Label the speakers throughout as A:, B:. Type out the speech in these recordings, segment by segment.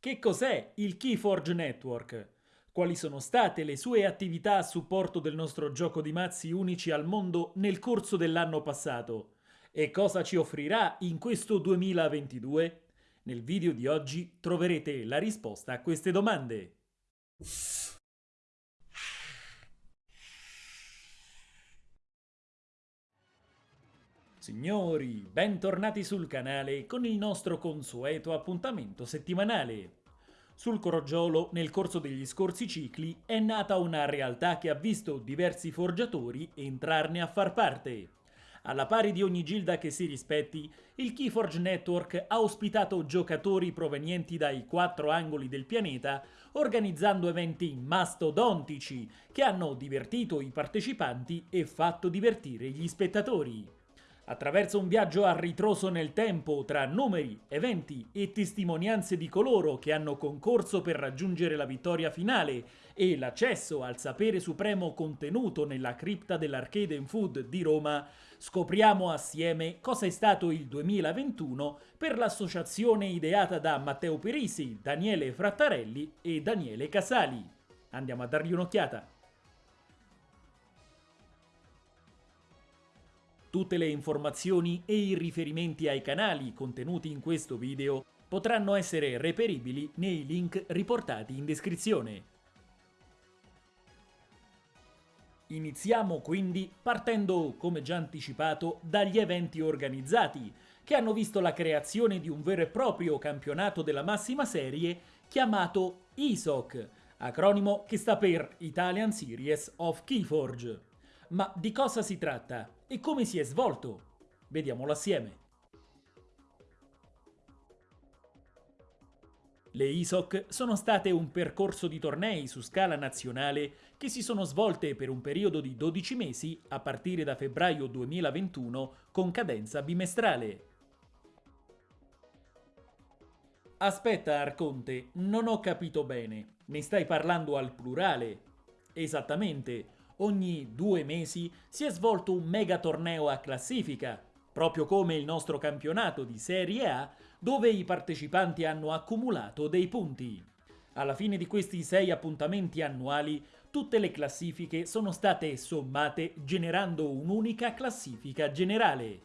A: Che cos'è il Keyforge Network? Quali sono state le sue attività a supporto del nostro gioco di mazzi unici al mondo nel corso dell'anno passato? E cosa ci offrirà in questo 2022? Nel video di oggi troverete la risposta a queste domande. Signori, bentornati sul canale con il nostro consueto appuntamento settimanale. Sul Crogiolo, nel corso degli scorsi cicli, è nata una realtà che ha visto diversi forgiatori entrarne a far parte. Alla pari di ogni gilda che si rispetti, il Keyforge Network ha ospitato giocatori provenienti dai quattro angoli del pianeta, organizzando eventi mastodontici che hanno divertito i partecipanti e fatto divertire gli spettatori. Attraverso un viaggio a ritroso nel tempo tra numeri, eventi e testimonianze di coloro che hanno concorso per raggiungere la vittoria finale e l'accesso al sapere supremo contenuto nella cripta dell'Arcade and Food di Roma, scopriamo assieme cosa è stato il 2021 per l'associazione ideata da Matteo Perisi, Daniele Frattarelli e Daniele Casali. Andiamo a dargli un'occhiata. Tutte le informazioni e i riferimenti ai canali contenuti in questo video potranno essere reperibili nei link riportati in descrizione. Iniziamo quindi partendo, come già anticipato, dagli eventi organizzati, che hanno visto la creazione di un vero e proprio campionato della massima serie chiamato ISOC, acronimo che sta per Italian Series of Keyforge. Ma di cosa si tratta e come si è svolto? Vediamolo assieme. Le ISOC sono state un percorso di tornei su scala nazionale che si sono svolte per un periodo di 12 mesi a partire da febbraio 2021 con cadenza bimestrale. Aspetta Arconte, non ho capito bene, ne stai parlando al plurale? Esattamente, ogni due mesi si è svolto un mega torneo a classifica, proprio come il nostro campionato di Serie A, dove i partecipanti hanno accumulato dei punti. Alla fine di questi sei appuntamenti annuali, tutte le classifiche sono state sommate generando un'unica classifica generale.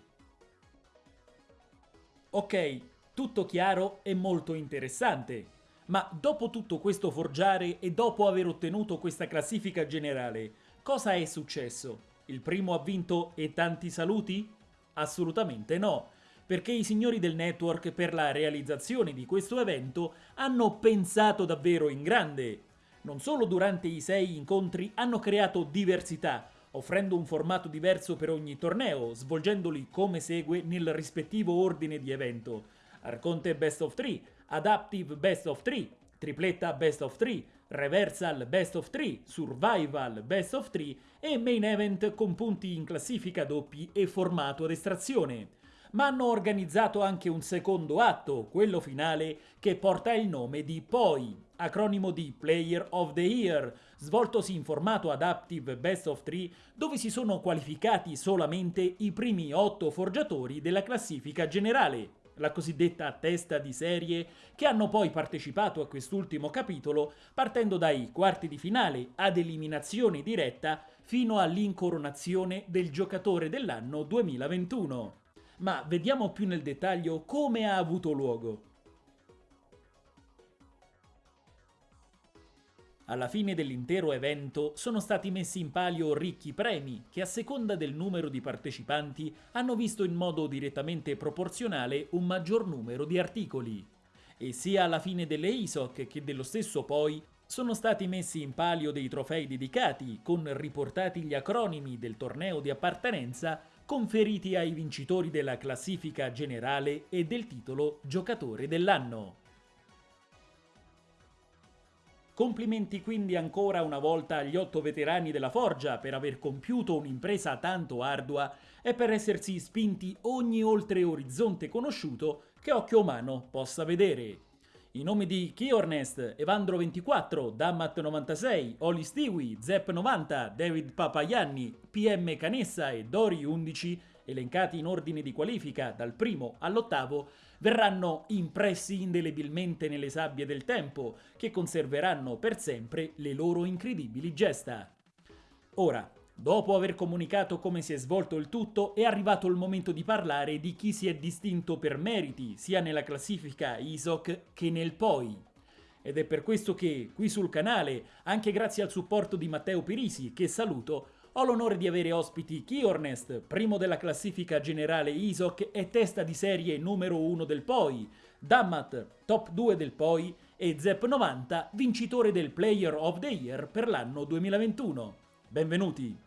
A: Ok, tutto chiaro e molto interessante. Ma dopo tutto questo forgiare e dopo aver ottenuto questa classifica generale, Cosa è successo? Il primo ha vinto e tanti saluti? Assolutamente no, perché i signori del network per la realizzazione di questo evento hanno pensato davvero in grande. Non solo durante i sei incontri hanno creato diversità, offrendo un formato diverso per ogni torneo, svolgendoli come segue nel rispettivo ordine di evento. Arconte Best of 3, Adaptive Best of 3, Tripletta Best of 3, Reversal Best of 3, Survival Best of 3 e Main Event con punti in classifica doppi e formato ad estrazione. Ma hanno organizzato anche un secondo atto, quello finale, che porta il nome di POI, acronimo di Player of the Year, svoltosi in formato Adaptive Best of 3, dove si sono qualificati solamente i primi 8 forgiatori della classifica generale la cosiddetta testa di serie, che hanno poi partecipato a quest'ultimo capitolo partendo dai quarti di finale ad eliminazione diretta fino all'incoronazione del giocatore dell'anno 2021. Ma vediamo più nel dettaglio come ha avuto luogo. Alla fine dell'intero evento sono stati messi in palio ricchi premi che a seconda del numero di partecipanti hanno visto in modo direttamente proporzionale un maggior numero di articoli. E sia alla fine delle ISOC che dello stesso poi sono stati messi in palio dei trofei dedicati con riportati gli acronimi del torneo di appartenenza conferiti ai vincitori della classifica generale e del titolo giocatore dell'anno. Complimenti quindi ancora una volta agli otto veterani della Forgia per aver compiuto un'impresa tanto ardua e per essersi spinti ogni oltre orizzonte conosciuto che occhio umano possa vedere. I nomi di Kiornest, Evandro24, Dammat96, Oli Stewie, Zepp90, David Papaianni, PM Canessa e Dori11 elencati in ordine di qualifica dal primo all'ottavo, verranno impressi indelebilmente nelle sabbie del tempo, che conserveranno per sempre le loro incredibili gesta. Ora, dopo aver comunicato come si è svolto il tutto, è arrivato il momento di parlare di chi si è distinto per meriti, sia nella classifica ISOC che nel POI. Ed è per questo che, qui sul canale, anche grazie al supporto di Matteo Pirisi, che saluto, ho l'onore di avere ospiti Kiornest, primo della classifica generale ISOC e testa di serie numero 1 del POI, Dammat, top 2 del POI e Zep90, vincitore del Player of the Year per l'anno 2021. Benvenuti!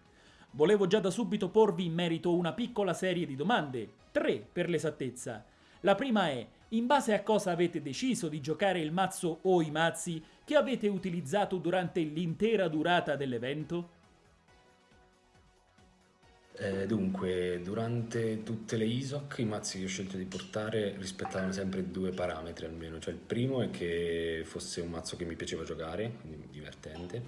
A: Volevo già da subito porvi in merito una piccola serie di domande, tre per l'esattezza. La prima è, in base a cosa avete deciso di giocare il mazzo o i mazzi che avete utilizzato durante l'intera durata dell'evento?
B: Eh, dunque, durante tutte le ISOC i mazzi che ho scelto di portare rispettavano sempre due parametri almeno, cioè il primo è che fosse un mazzo che mi piaceva giocare, quindi divertente,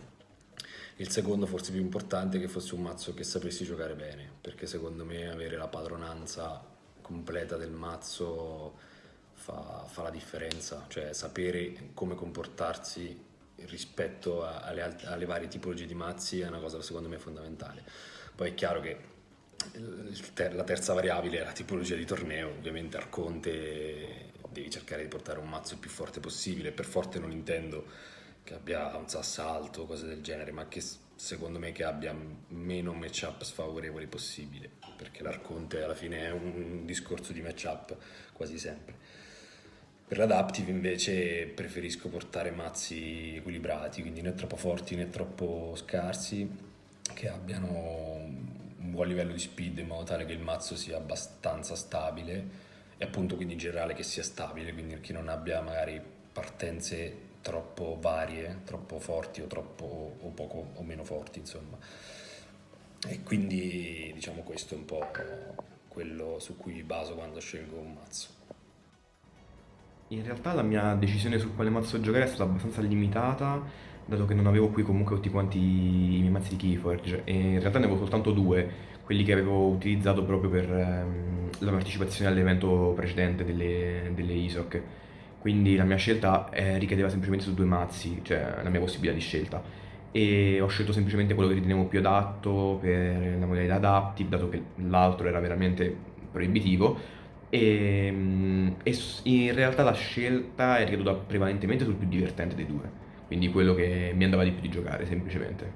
B: il secondo forse più importante è che fosse un mazzo che sapessi giocare bene, perché secondo me avere la padronanza completa del mazzo fa, fa la differenza, cioè sapere come comportarsi rispetto alle, alle varie tipologie di mazzi è una cosa secondo me fondamentale. Poi è chiaro che la terza variabile è la tipologia di torneo, ovviamente Arconte devi cercare di portare un mazzo il più forte possibile, per forte non intendo che abbia un sassalto o cose del genere, ma che secondo me che abbia meno matchup sfavorevoli possibile, perché l'Arconte alla fine è un discorso di matchup quasi sempre. Per l'adaptive invece preferisco portare mazzi equilibrati, quindi né troppo forti né troppo scarsi, che abbiano buon livello di speed in modo tale che il mazzo sia abbastanza stabile e appunto quindi in generale che sia stabile, quindi che non abbia magari partenze troppo varie, troppo forti o troppo o poco o meno forti, insomma. E quindi diciamo questo è un po' quello su cui mi baso quando scelgo un mazzo.
C: In realtà la mia decisione su quale mazzo giocare è stata abbastanza limitata, dato che non avevo qui comunque tutti quanti i miei mazzi di Keyforge e in realtà ne avevo soltanto due, quelli che avevo utilizzato proprio per ehm, la partecipazione all'evento precedente delle, delle ISOC. Quindi la mia scelta eh, ricadeva semplicemente su due mazzi, cioè la mia possibilità di scelta. E ho scelto semplicemente quello che ritenevo più adatto per la modalità adaptive, dato che l'altro era veramente proibitivo. E, mm, e, in realtà la scelta è ricaduta prevalentemente sul più divertente dei due, quindi quello che mi andava di più di giocare semplicemente.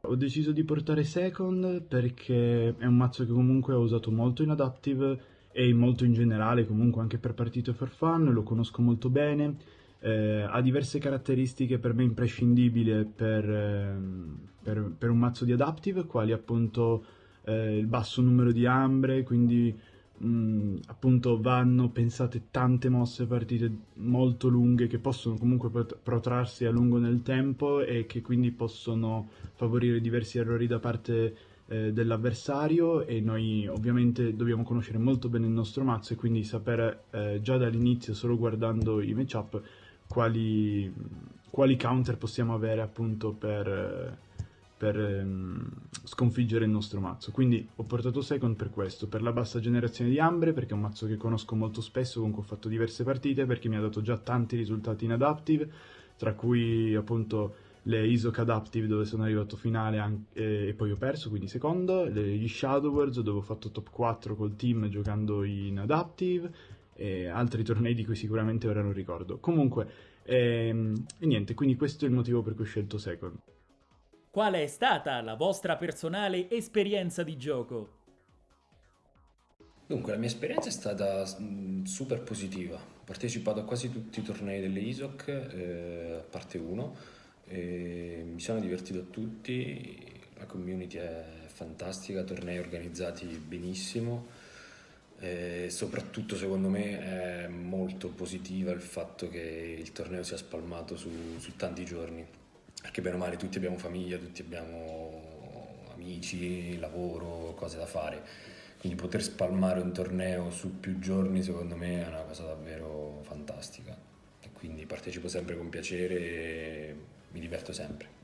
D: Ho deciso di portare Second perché è un mazzo che comunque ho usato molto in adaptive e molto in generale comunque anche per partito for fun, lo conosco molto bene, eh, ha diverse caratteristiche per me imprescindibili per, eh, per, per, un mazzo di adaptive, quali appunto eh, il basso numero di ambre, quindi mh, mm, appunto vanno pensate tante mosse partite molto lunghe che possono comunque protrarsi a lungo nel tempo e che quindi possono favorire diversi errori da parte eh, dell'avversario e noi ovviamente dobbiamo conoscere molto bene il nostro mazzo e quindi sapere eh, già dall'inizio, solo guardando i matchup, quali, quali counter possiamo avere appunto per, per ehm, sconfiggere il nostro mazzo. Quindi ho portato second per questo, per la bassa generazione di Ambre, perché è un mazzo che conosco molto spesso, con cui ho fatto diverse partite, perché mi ha dato già tanti risultati in adaptive, tra cui appunto le ISOC Adaptive dove sono arrivato finale anche, e poi ho perso, quindi secondo, gli Shadow Worlds dove ho fatto top 4 col team giocando in Adaptive e altri tornei di cui sicuramente ora non ricordo. Comunque, ehm, e niente, quindi questo è il motivo per cui ho scelto Second.
A: Qual è stata la vostra personale esperienza di gioco?
B: Dunque, la mia esperienza è stata mm, super positiva. Ho partecipato a quasi tutti i tornei delle ISOC, eh, a parte uno, mi sono divertito a tutti, la community è fantastica, tornei organizzati benissimo e soprattutto secondo me è molto positiva il fatto che il torneo sia spalmato su, su tanti giorni, perché bene o male tutti abbiamo famiglia, tutti abbiamo amici, lavoro, cose da fare, quindi poter spalmare un torneo su più giorni secondo me è una cosa davvero fantastica e quindi partecipo sempre con piacere mi diverto sempre.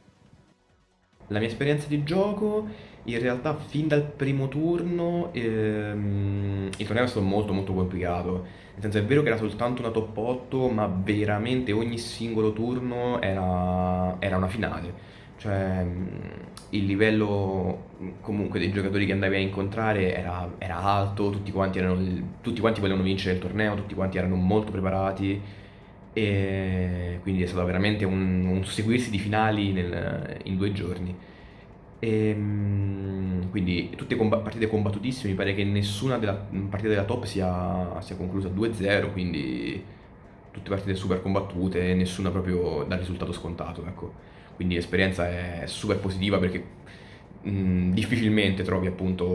C: La mia esperienza di gioco, in realtà fin dal primo turno ehm, il torneo è stato molto molto complicato. Nel senso è vero che era soltanto una top 8, ma veramente ogni singolo turno era, era una finale. Cioè il livello comunque dei giocatori che andavi a incontrare era, era alto, tutti quanti, erano, tutti quanti volevano vincere il torneo, tutti quanti erano molto preparati e quindi è stato veramente un, un susseguirsi di finali nel- in due giorni. E, mm, quindi tutte comba- partite combattutissime, mi pare che nessuna della partita della top sia, sia conclusa 2-0, quindi tutte partite super combattute, nessuna proprio dal risultato scontato, ecco. Quindi l'esperienza è super positiva perché mh, difficilmente trovi appunto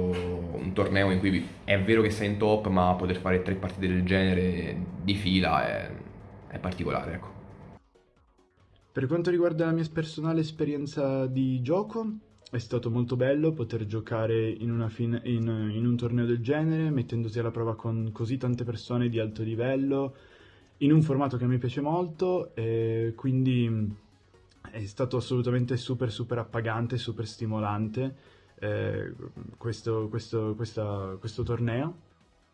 C: un torneo in cui è vero che sei in top, ma poter fare tre partite del genere di fila è, è particolare, ecco.
D: Per quanto riguarda la mia personale esperienza di gioco, è stato molto bello poter giocare in, fin- in- in un torneo del genere, mettendosi alla prova con così tante persone di alto livello, in un formato che mi piace molto, e quindi è stato assolutamente super super appagante, super stimolante eh, questo, questo- questa- questo torneo.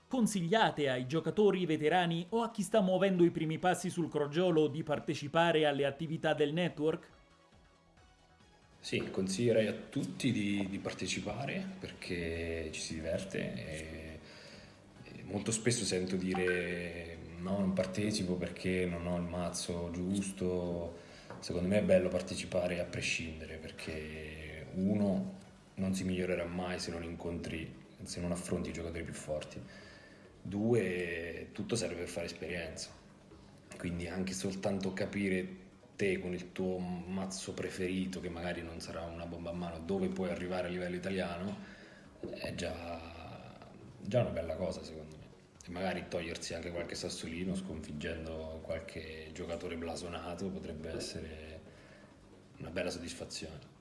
A: Consigliate ai giocatori veterani o a chi sta muovendo i primi passi sul crogiolo di partecipare alle attività del network?
B: Sì, consiglierei a tutti di, di partecipare perché ci si diverte e, e molto spesso sento dire no, non partecipo perché non ho il mazzo giusto. Secondo me è bello partecipare a prescindere perché uno non si migliorerà mai se non incontri, se non affronti i giocatori più forti. Due, tutto serve per fare esperienza. Quindi anche soltanto capire te con il tuo mazzo preferito, che magari non sarà una bomba a mano, dove puoi arrivare a livello italiano, è già, già una bella cosa secondo me. E magari togliersi anche qualche sassolino sconfiggendo qualche giocatore blasonato potrebbe essere una bella soddisfazione.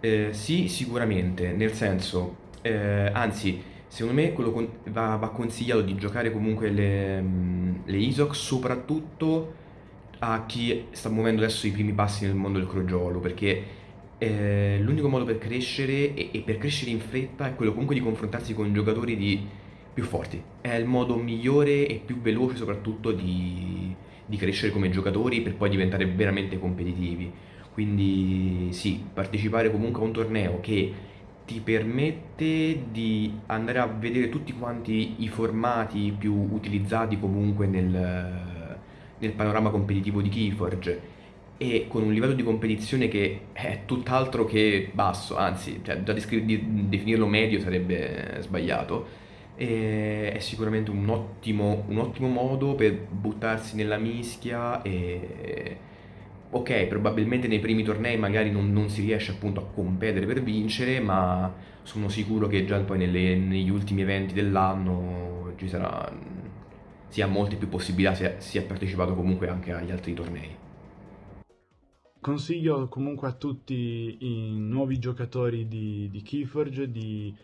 C: Eh, sì, sicuramente, nel senso, eh, anzi, secondo me con- va, va consigliato di giocare comunque le, mm, le ISOC soprattutto a chi sta muovendo adesso i primi passi nel mondo del crogiolo, perché eh, l'unico modo per crescere e, e per crescere in fretta è quello comunque di confrontarsi con giocatori di- più forti. È il modo migliore e più veloce soprattutto di, di crescere come giocatori per poi diventare veramente competitivi. Quindi sì, partecipare comunque a un torneo che ti permette di andare a vedere tutti quanti i formati più utilizzati comunque nel, nel panorama competitivo di Keyforge e con un livello di competizione che è tutt'altro che basso, anzi, cioè, già definirlo medio sarebbe sbagliato. E è sicuramente un ottimo, un ottimo modo per buttarsi nella mischia e... Ok, probabilmente nei primi tornei magari non, non si riesce appunto a competere per vincere, ma sono sicuro che già poi nelle- negli ultimi eventi dell'anno ci sarà, si ha molte più possibilità se si è partecipato comunque anche agli altri tornei.
D: Consiglio comunque a tutti i nuovi giocatori di, di Keyforge di,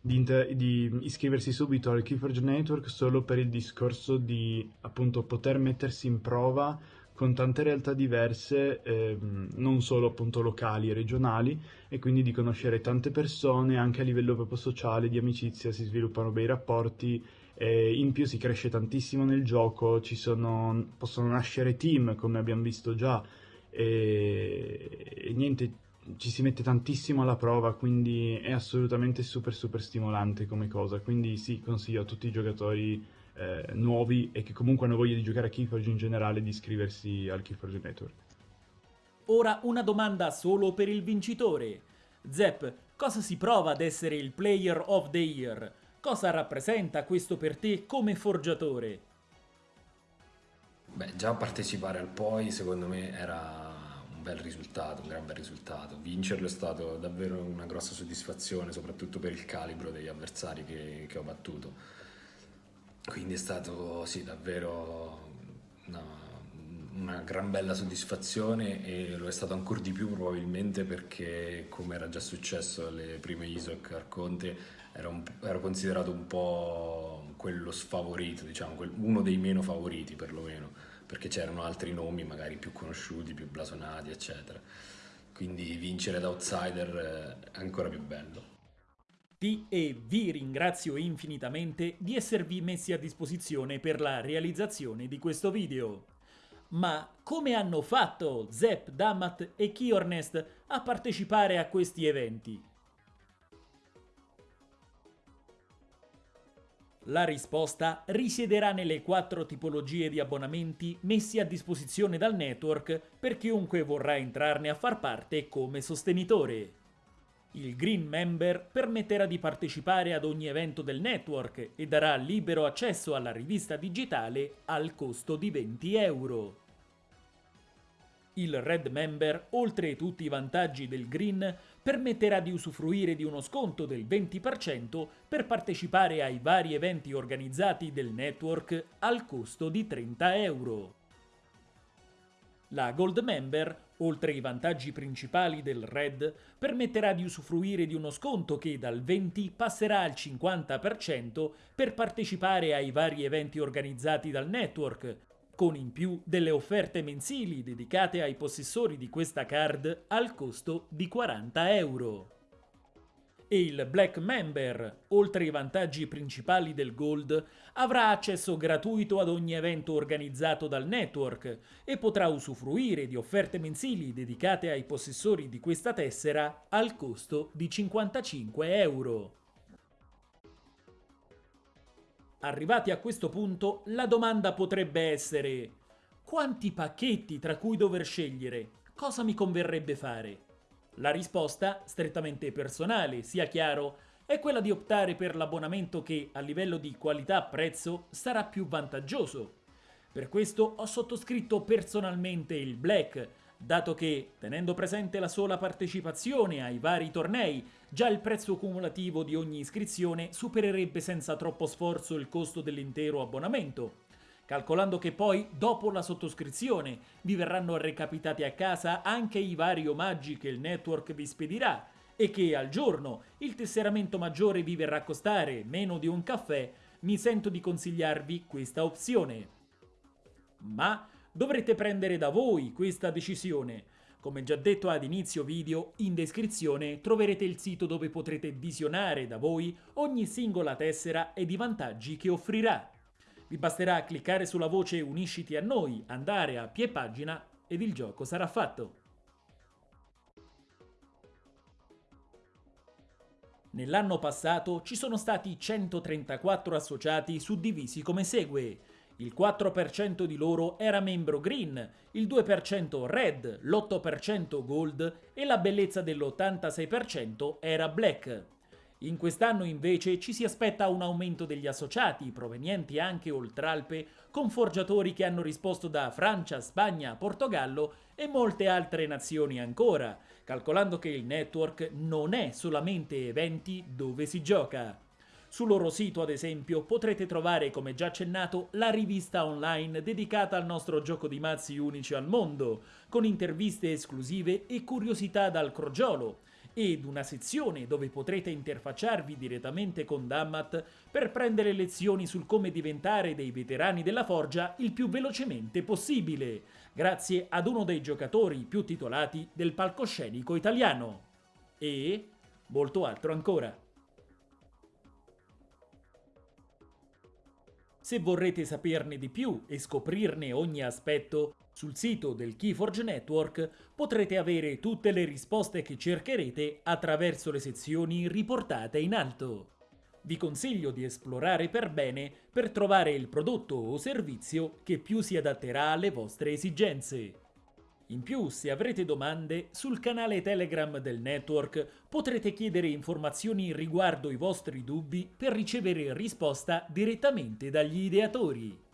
D: di di iscriversi subito al Keyforge Network solo per il discorso di appunto poter mettersi in prova con tante realtà diverse, ehm, non solo appunto locali e regionali, e quindi di conoscere tante persone anche a livello proprio sociale, di amicizia, si sviluppano bei rapporti. E in più si cresce tantissimo nel gioco, sono, possono nascere team, come abbiamo visto già, e, e niente, ci si mette tantissimo alla prova, quindi è assolutamente super super stimolante come cosa. Quindi sì, consiglio a tutti i giocatori eh, nuovi e che comunque hanno voglia di giocare a Keyforge in generale di iscriversi al Keyforge Network.
A: Ora una domanda solo per il vincitore. Zep, cosa si prova ad essere il Player of the Year? Cosa rappresenta questo per te come forgiatore?
B: Beh, già partecipare al POI secondo me era un bel risultato, un gran bel risultato. Vincerlo è stato davvero una grossa soddisfazione, soprattutto per il calibro degli avversari che, che ho battuto. Quindi è stato, sì, davvero una, una gran bella soddisfazione e lo è stato ancora di più probabilmente perché, come era già successo alle prime ISOC Arconte, ero, ero considerato un po' quello sfavorito, diciamo, uno dei meno favoriti perlomeno, perché c'erano altri nomi magari più conosciuti, più blasonati, eccetera. quindi vincere da outsider è ancora più bello.
A: Ti e vi ringrazio infinitamente di esservi messi a disposizione per la realizzazione di questo video. Ma come hanno fatto Zep, Damat e Kiornest a partecipare a questi eventi? La risposta risiederà nelle quattro tipologie di abbonamenti messi a disposizione dal network per chiunque vorrà entrarne a far parte come sostenitore. Il Green Member permetterà di partecipare ad ogni evento del network e darà libero accesso alla rivista digitale al costo di 20 euro. Il Red Member, oltre tutti i vantaggi del Green, permetterà di usufruire di uno sconto del 20% per partecipare ai vari eventi organizzati del network al costo di 30 euro. La Gold Member, oltre ai vantaggi principali del Red, permetterà di usufruire di uno sconto che dal 20 passerà al 50% per partecipare ai vari eventi organizzati dal network, con in più delle offerte mensili dedicate ai possessori di questa card al costo di 40 euro. E il Black Member, oltre ai vantaggi principali del Gold, avrà accesso gratuito ad ogni evento organizzato dal network e potrà usufruire di offerte mensili dedicate ai possessori di questa tessera al costo di 55 euro. Arrivati a questo punto, la domanda potrebbe essere quanti pacchetti tra cui dover scegliere? Cosa mi converrebbe fare? La risposta, strettamente personale, sia chiaro, è quella di optare per l'abbonamento che, a livello di qualità-prezzo, sarà più vantaggioso. Per questo ho sottoscritto personalmente il Black, dato che, tenendo presente la sola partecipazione ai vari tornei, già il prezzo cumulativo di ogni iscrizione supererebbe senza troppo sforzo il costo dell'intero abbonamento. Calcolando che poi, dopo la sottoscrizione, vi verranno recapitati a casa anche i vari omaggi che il network vi spedirà e che al giorno il tesseramento maggiore vi verrà a costare meno di un caffè, mi sento di consigliarvi questa opzione. Ma Dovrete prendere da voi questa decisione. Come già detto ad inizio video, in descrizione troverete il sito dove potrete visionare da voi ogni singola tessera ed i vantaggi che offrirà. Vi basterà cliccare sulla voce Unisciti a noi, andare a pie pagina ed il gioco sarà fatto. Nell'anno passato ci sono stati 134 associati suddivisi come segue il 4% di loro era membro green, il 2% red, l'8% gold e la bellezza dell'86% era black. In quest'anno invece ci si aspetta un aumento degli associati provenienti anche oltralpe con forgiatori che hanno risposto da Francia, Spagna, Portogallo e molte altre nazioni ancora, calcolando che il network non è solamente eventi dove si gioca. Sul loro sito, ad esempio, potrete trovare, come già accennato, la rivista online dedicata al nostro gioco di mazzi unici al mondo, con interviste esclusive e curiosità dal crogiolo, ed una sezione dove potrete interfacciarvi direttamente con Dammat per prendere lezioni sul come diventare dei veterani della forgia il più velocemente possibile, grazie ad uno dei giocatori più titolati del palcoscenico italiano. E molto altro ancora. Se vorrete saperne di più e scoprirne ogni aspetto, sul sito del Keyforge Network potrete avere tutte le risposte che cercherete attraverso le sezioni riportate in alto. Vi consiglio di esplorare per bene per trovare il prodotto o servizio che più si adatterà alle vostre esigenze. In più, se avrete domande, sul canale Telegram del network potrete chiedere informazioni riguardo i vostri dubbi per ricevere risposta direttamente dagli ideatori.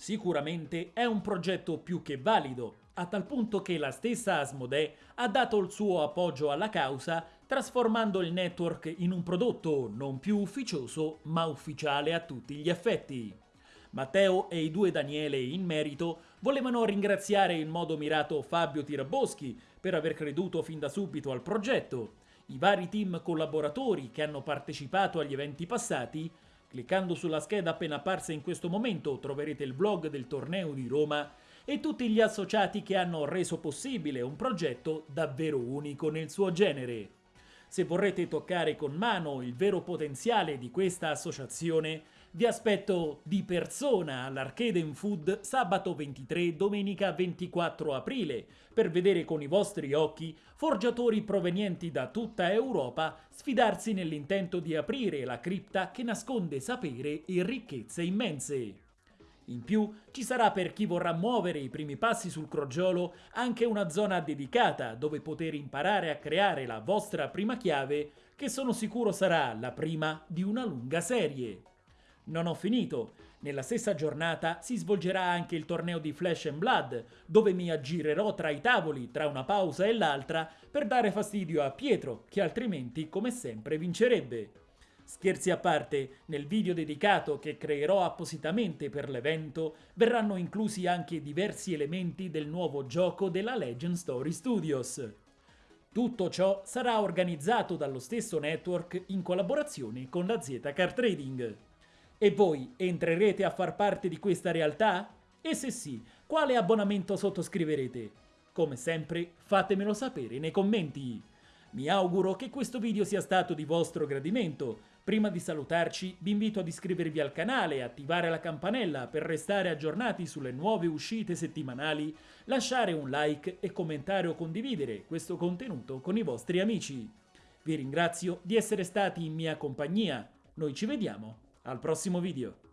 A: Sicuramente è un progetto più che valido, a tal punto che la stessa Asmodee ha dato il suo appoggio alla causa trasformando il network in un prodotto non più ufficioso ma ufficiale a tutti gli effetti. Matteo e i due Daniele in merito volevano ringraziare in modo mirato Fabio Tiraboschi per aver creduto fin da subito al progetto, i vari team collaboratori che hanno partecipato agli eventi passati, cliccando sulla scheda appena apparsa in questo momento troverete il vlog del torneo di Roma, e tutti gli associati che hanno reso possibile un progetto davvero unico nel suo genere. Se vorrete toccare con mano il vero potenziale di questa associazione, vi aspetto di persona all'Arcade Food sabato 23 domenica 24 aprile per vedere con i vostri occhi forgiatori provenienti da tutta Europa sfidarsi nell'intento di aprire la cripta che nasconde sapere e ricchezze immense. In più ci sarà per chi vorrà muovere i primi passi sul crogiolo anche una zona dedicata dove poter imparare a creare la vostra prima chiave che sono sicuro sarà la prima di una lunga serie. Non ho finito. Nella stessa giornata si svolgerà anche il torneo di Flash and Blood, dove mi aggirerò tra i tavoli tra una pausa e l'altra per dare fastidio a Pietro, che altrimenti come sempre vincerebbe. Scherzi a parte, nel video dedicato che creerò appositamente per l'evento verranno inclusi anche diversi elementi del nuovo gioco della Legend Story Studios. Tutto ciò sarà organizzato dallo stesso network in collaborazione con la Z Car Trading. E voi entrerete a far parte di questa realtà? E se sì, quale abbonamento sottoscriverete? Come sempre, fatemelo sapere nei commenti. Mi auguro che questo video sia stato di vostro gradimento. Prima di salutarci vi invito ad iscrivervi al canale e attivare la campanella per restare aggiornati sulle nuove uscite settimanali, lasciare un like e commentare o condividere questo contenuto con i vostri amici. Vi ringrazio di essere stati in mia compagnia. Noi ci vediamo al prossimo video.